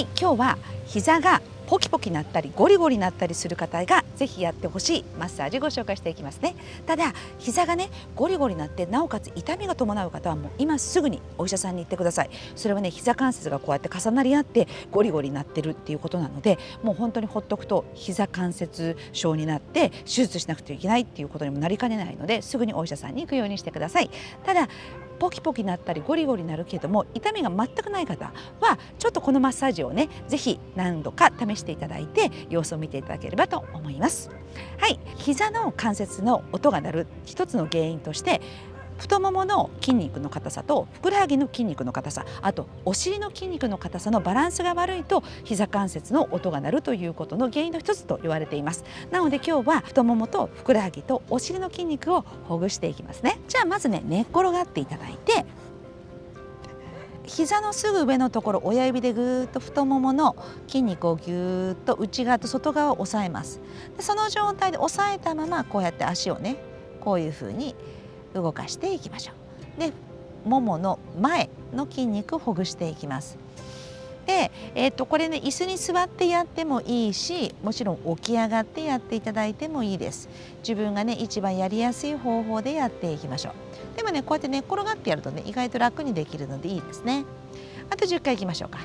はい今日は膝がポキポキなったりゴリゴリなったりする方がぜひやってほしいマッサージご紹介していきますね。ただ膝がねゴリゴリなってなおかつ痛みが伴う方はもう今すぐにお医者さんに行ってください。それはね膝関節がこうやって重なり合ってゴリゴリになってるっていうことなのでもう本当にほっとくと膝関節症になって手術しなくてはいけないっていうことにもなりかねないのですぐにお医者さんに行くようにしてください。ただポキポキなったりゴリゴリなるけども痛みが全くない方はちょっとこのマッサージをね是非何度か試していただいて様子を見ていただければと思います。はい。膝の関節の音が鳴る一つの原因として太ももの筋肉の硬さとふくらはぎの筋肉の硬さあとお尻の筋肉の硬さのバランスが悪いと膝関節の音が鳴るということの原因の一つと言われています。なので今日は太ももとふくらはぎとお尻の筋肉をほぐしていきますね。じゃあまずね寝っ転がっていただいて膝のすぐ上のところ親指でぐーっと太ももの筋肉をぎゅーっと内側と外側を押さえます。でその状態で押さえたままこうやって足をねこういうふうに動かしていきましょう。でももの前の筋肉をほぐしていきます。で、えー、とこれね椅子に座ってやってもいいしもちろん起き上がってやっていただいてもいいです自分がね一番やりやすい方法でやっていきましょうでもねこうやって寝、ね、転がってやるとね意外と楽にできるのでいいですねあと10回いきましょうか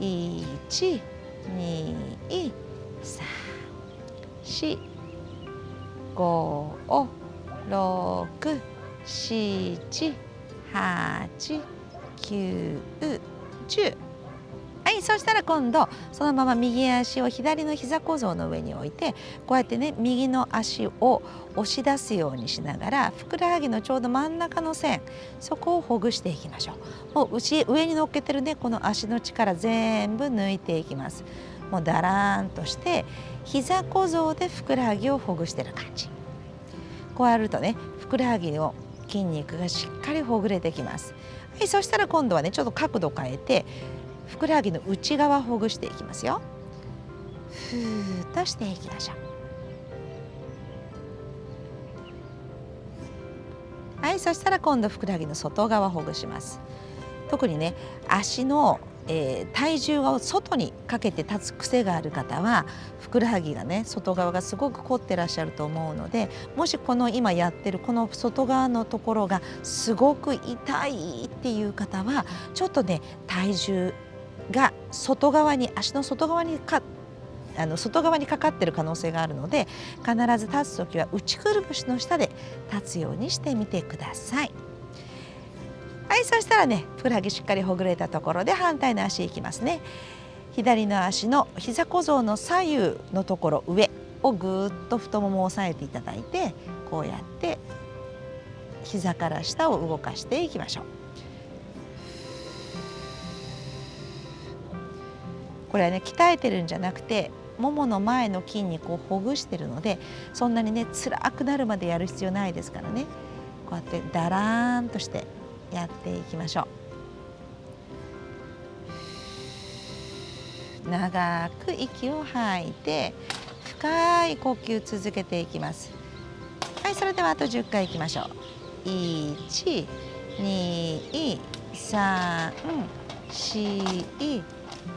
1七八九十はいそしたら今度そのまま右足を左の膝小僧の上に置いてこうやってね右の足を押し出すようにしながらふくらはぎのちょうど真ん中の線そこをほぐしていきましょう。もう上に乗っけてるねこの足の力全部抜いていきます。もうだらーんとして膝小僧でふくらはぎをほぐしてる感じ。こうやるとねふくらはぎの筋肉がしっかりほぐれてきます。はい、そしたら今度はねちょっと角度変えてふくらはぎの内側ほぐしていきますよ。ふーっとしていきましょう。はい、そしたら今度ふくらはぎの外側ほぐします。特にね足のえー、体重を外にかけて立つ癖がある方はふくらはぎがね外側がすごく凝ってらっしゃると思うのでもしこの今やってるこの外側のところがすごく痛いっていう方はちょっとね体重が外側に足の外側にかあの外側にかかってる可能性があるので必ず立つ時は内くるぶしの下で立つようにしてみてください。はいそしたらねふくらはぎしっかりほぐれたところで反対の足いきますね。左の足の膝小僧の左右のところ上をぐーっと太ももを押さえていただいてこうやって膝から下を動かしていきましょう。これはね鍛えてるんじゃなくてももの前の筋肉をほぐしてるのでそんなにね辛くなるまでやる必要ないですからね。こうやってだらーんとしてやっていきましょう。長く息を吐いて深い呼吸続けていきます。はいそれではあと10回いきましょう。1 2 3 4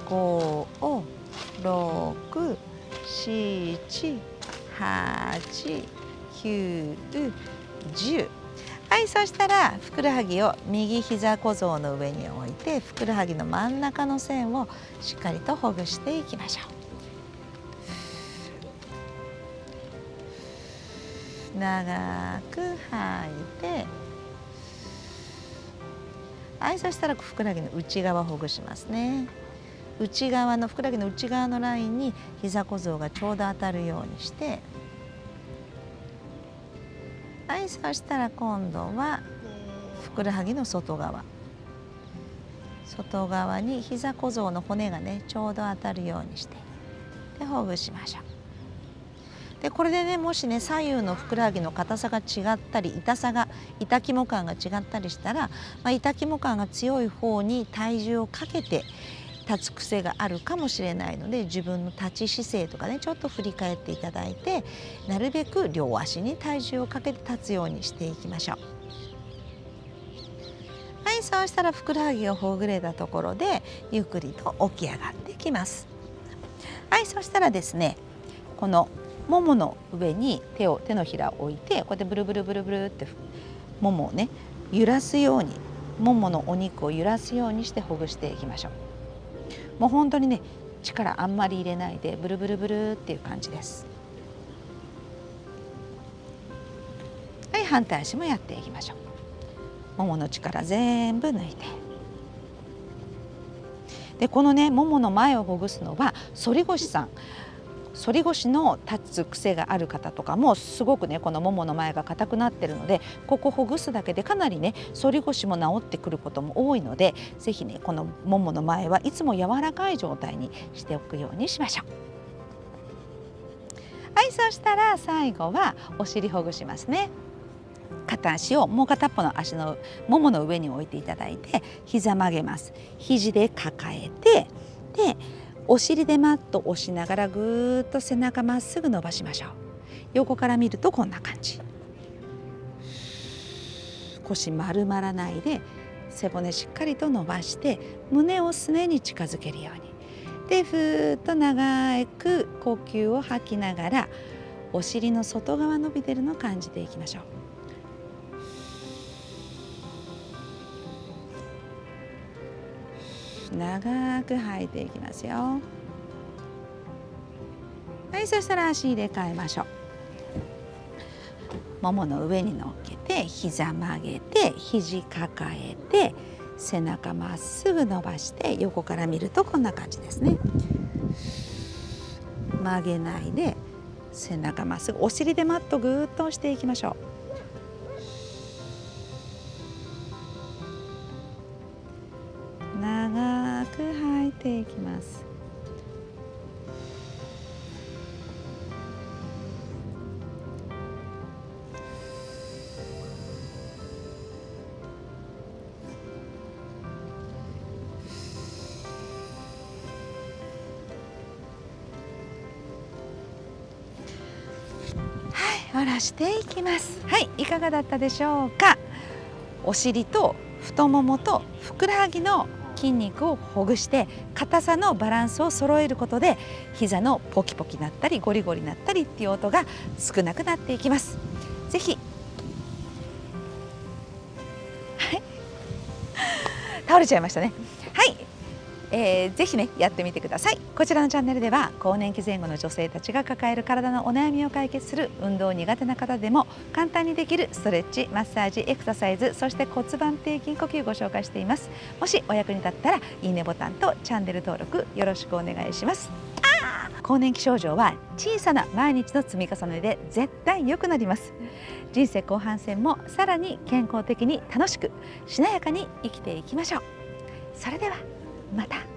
5 6 7 8 9 10はいそしたらふくらはぎを右膝小僧の上に置いてふくらはぎの真ん中の線をしっかりとほぐしていきましょう。長く吐いてはいそしたらふくらはぎの内側ほぐしますね。内側のふくらはぎの内側のラインに膝小僧がちょうど当たるようにしてはいそしたら今度はふくらはぎの外側。外側に膝小僧の骨がねちょうど当たるようにしてでほぐしましょう。でこれでねもしね左右のふくらはぎの硬さが違ったり痛さが痛肝感が違ったりしたら、まあ、痛肝感が強い方に体重をかけて立つ癖があるかもしれないので自分の立ち姿勢とかねちょっと振り返っていただいてなるべく両足に体重をかけて立つようにしていきましょう。はいそうしたらふくらはぎがほぐれたところでゆっくりと起き上がってきますはいそしたらですねこのももの上に手を手のひらを置いてこうやってブルブルブルブルってももをね揺らすようにもものお肉を揺らすようにしてほぐしていきましょうもう本当にね力あんまり入れないでブルブルブルっていう感じです。はい反対足もやっていきましょう。ももの力全部抜いて。でこのねももの前をほぐすのは反り腰さん。反り腰の立つ癖がある方とかもすごくねこのももの前が硬くなってるのでここほぐすだけでかなりね反り腰も治ってくることも多いので是非ねこのももの前はいつも柔らかい状態にしておくようにしましょう。はいそしたら最後はお尻ほぐしますね。片足をもう片っぽの足のももの上に置いていただいて膝曲げます肘で抱えてでお尻でマット押しながらぐーっと背中まっすぐ伸ばしましょう。横から見るとこんな感じ。腰丸まらないで背骨しっかりと伸ばして胸をすねに近づけるように。でふーっと長く呼吸を吐きながらお尻の外側伸びてるのを感じていきましょう。長く吐いていきますよ。はいそしたら足入れ替えましょう。ももの上に乗っけて膝曲げて肘抱えて背中まっすぐ伸ばして横から見るとこんな感じですね。曲げないで背中まっすぐお尻でマットぐーっと押していきましょう。いきます。はい下ろしていきます。はい。いかがだったでしょうか？お尻と太ももとふくらはぎの筋肉をほぐして硬さのバランスを揃えることで膝のポキポキなったりゴリゴリなったりっていう音が少なくなっていきます。ぜひはい倒れちゃいましたね。えー、ぜひねやってみてください。こちらのチャンネルでは更年期前後の女性たちが抱える体のお悩みを解決する運動苦手な方でも簡単にできるストレッチマッサージエクササイズそして骨盤底筋呼吸ご紹介しています。もしお役に立ったらいいねボタンとチャンネル登録よろしくお願いします。更年期症状は小さな毎日の積み重ねで絶対良くなります。人生後半戦もさらに健康的に楽しくしなやかに生きていきましょう。それではまた